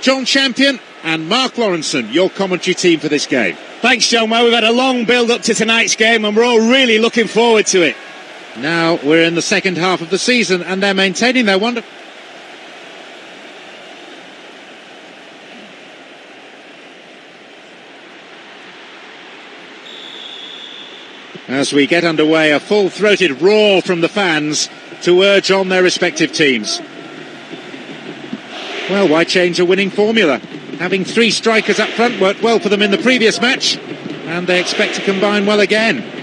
Jon Champion and Mark Lawrenson, your commentary team for this game. Thanks, Jon. Well, we've had a long build up to tonight's game and we're all really looking forward to it. Now we're in the second half of the season and they're maintaining their wonderful. As we get underway, a full-throated roar from the fans to urge on their respective teams. Well, why change a winning formula? Having three strikers up front worked well for them in the previous match, and they expect to combine well again.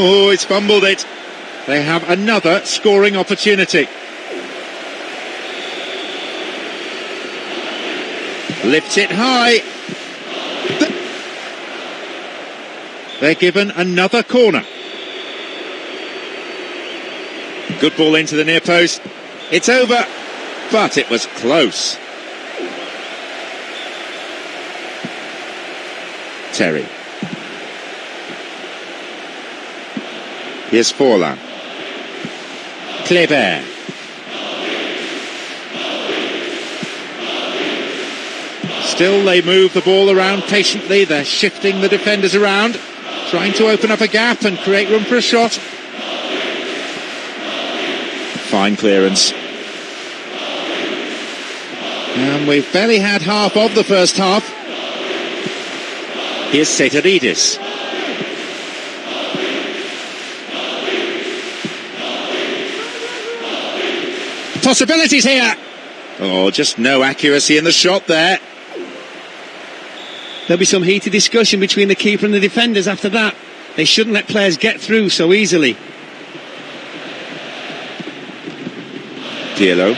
Oh, it's fumbled it. They have another scoring opportunity. Lifts it high. They're given another corner. Good ball into the near post. It's over, but it was close. Terry. Here's Forlan. Kleber. Still they move the ball around patiently. They're shifting the defenders around, trying to open up a gap and create room for a shot. Fine clearance. And we've barely had half of the first half. Here's Seitaridis. Possibilities here. Oh, just no accuracy in the shot there. There'll be some heated discussion between the keeper and the defenders after that. They shouldn't let players get through so easily. Pirlo.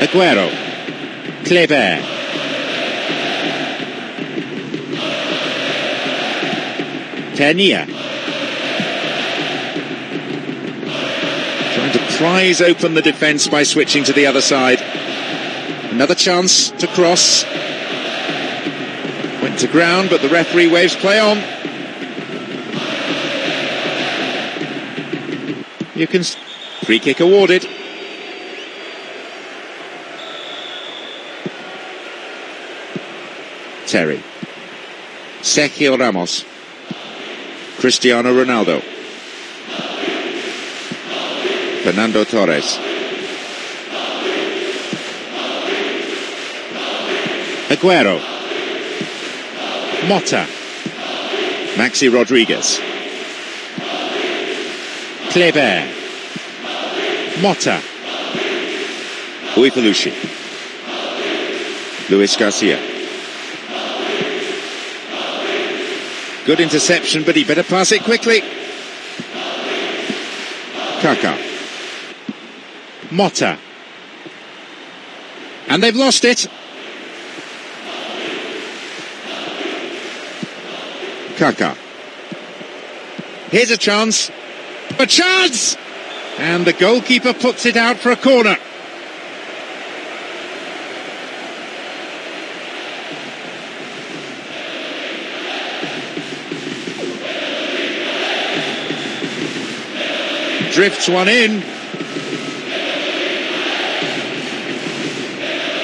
Aguero. Kleber. Tenia. tries open the defence by switching to the other side. Another chance to cross. Went to ground, but the referee waves play on. You can. Free kick awarded. Terry. Sergio Ramos. Cristiano Ronaldo. Fernando Torres. Aguero. Motta. Maxi Rodriguez. Kleber. Motta. Ujfalusi. Luis Garcia. Good interception, but he better pass it quickly. Kaka. Motta. And they've lost it. Kaka. Here's a chance. A chance! And the goalkeeper puts it out for a corner. Drifts one in.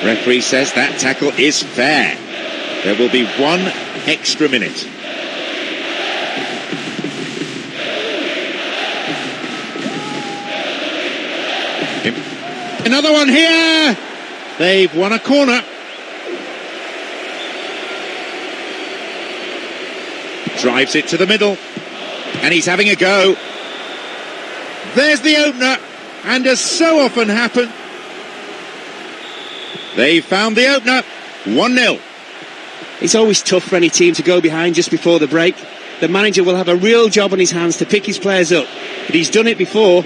Referee says that tackle is fair. There will be one extra minute. Another one here. They've won a corner. Drives it to the middle. And he's having a go. There's the opener. And as so often happens, they found the opener. 1-0. It's always tough for any team to go behind just before the break. The manager will have a real job on his hands to pick his players up. But he's done it before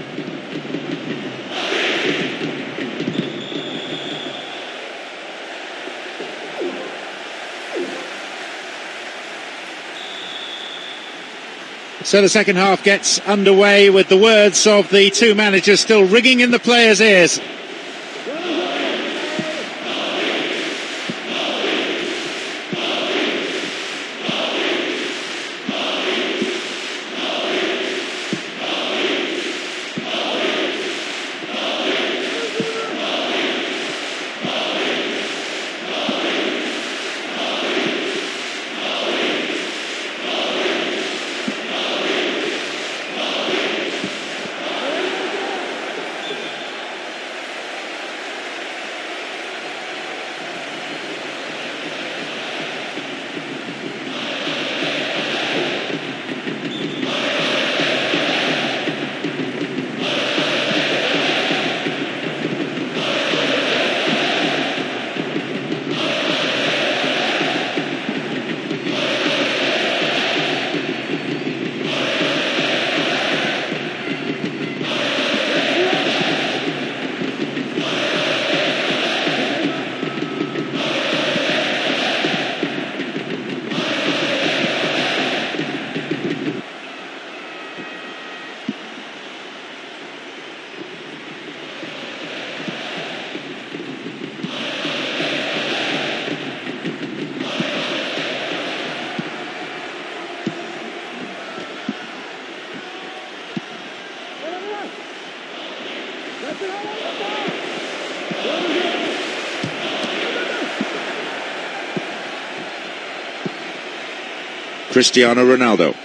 So the second half gets underway with the words of the two managers still ringing in the players' ears. Cristiano Ronaldo.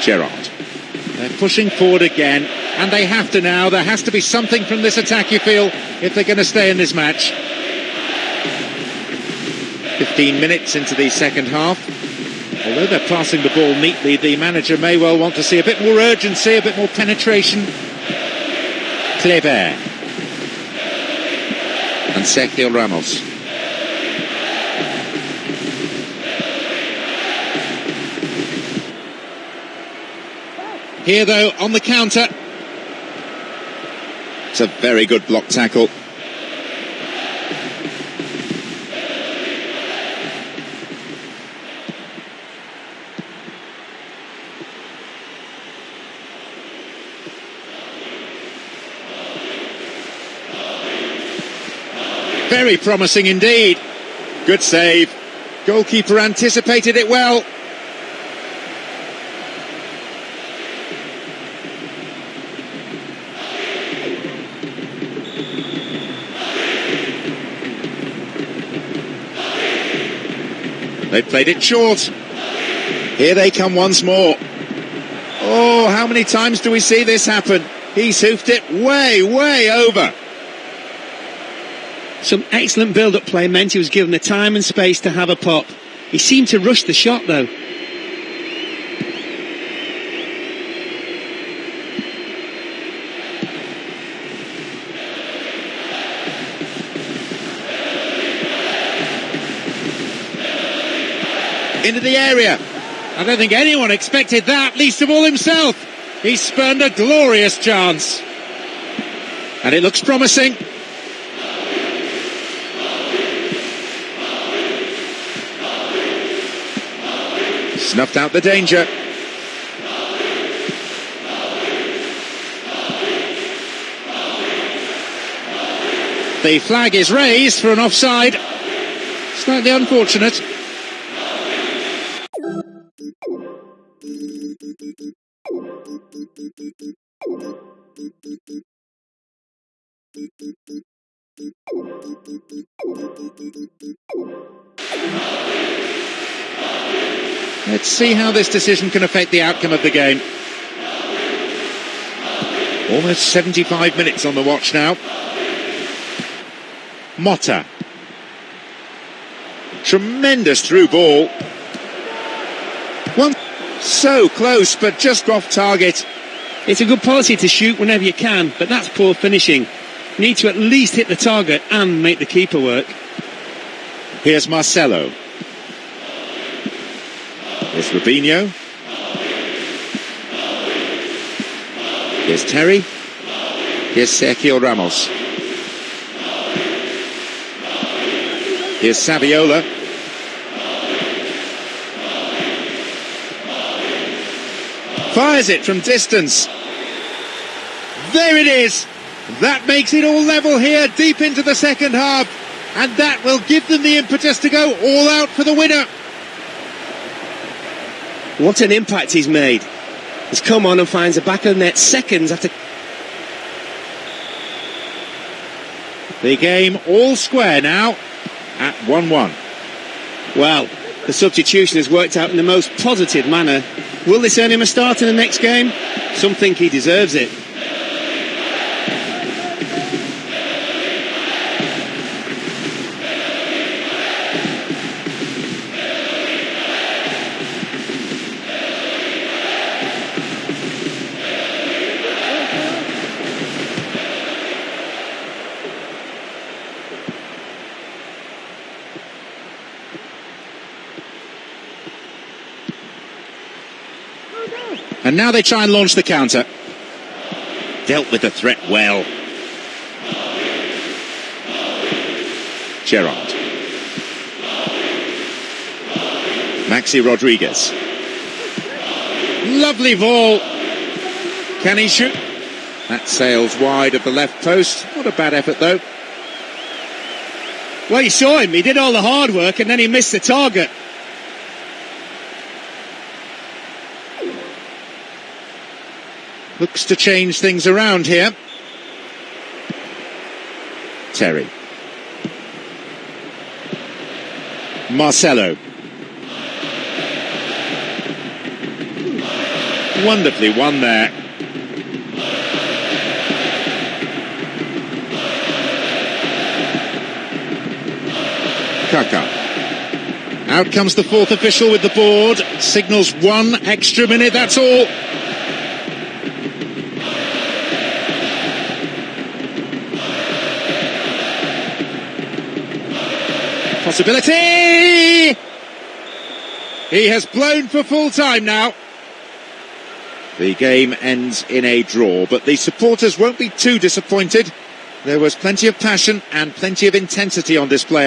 Gerrard. They're pushing forward again, and they have to now. There has to be something from this attack, you feel, if they're going to stay in this match. 15 minutes into the second half. Although they're passing the ball neatly, the manager may well want to see a bit more urgency, a bit more penetration. Kleber. And Sergio Ramos. Here, though, on the counter. It's a very good block tackle. Very promising indeed. Good save. Goalkeeper anticipated it well. They played it short. Here they come once more. Oh, how many times do we see this happen? He's hoofed it way, way over. Some excellent build-up play meant he was given the time and space to have a pop. He seemed to rush the shot though. into the area. I don't think anyone expected that, least of all himself. He spurned a glorious chance. And it looks promising. Snuffed out the danger. The flag is raised for an offside. Slightly unfortunate. Let's see how this decision can affect the outcome of the game. Almost 75 minutes on the watch now. Motta. Tremendous through ball. One so close, but just off target. It's a good policy to shoot whenever you can, but that's poor finishing. You need to at least hit the target and make the keeper work. Here's Marcelo. Here's Robinho. Here's Terry. Here's Sergio Ramos. Here's Saviola. Fires it from distance. There it is. That makes it all level here, deep into the second half. And that will give them the impetus to go all out for the winner. What an impact he's made. He's come on and finds the back of the net seconds after. The game all square now at 1 1. Well, the substitution has worked out in the most positive manner. Will this earn him a start in the next game? Some think he deserves it. And now they try and launch the counter. Dealt with the threat well. Gerrard. Maxi Rodriguez. Lovely ball. Can he shoot? That sails wide of the left post. Not a bad effort though. Well, you saw him. He did all the hard work and then he missed the target. Looks to change things around here. Terry. Marcelo. Wonderfully won there. Kaka. Out comes the fourth official with the board. Signals one extra minute, that's all. Possibility! He has blown for full time now. The game ends in a draw, but the supporters won't be too disappointed. There was plenty of passion and plenty of intensity on display.